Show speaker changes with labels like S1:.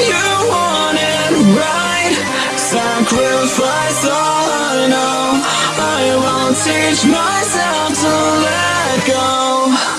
S1: you right? Sacrifice all I know. I will teach myself to let go.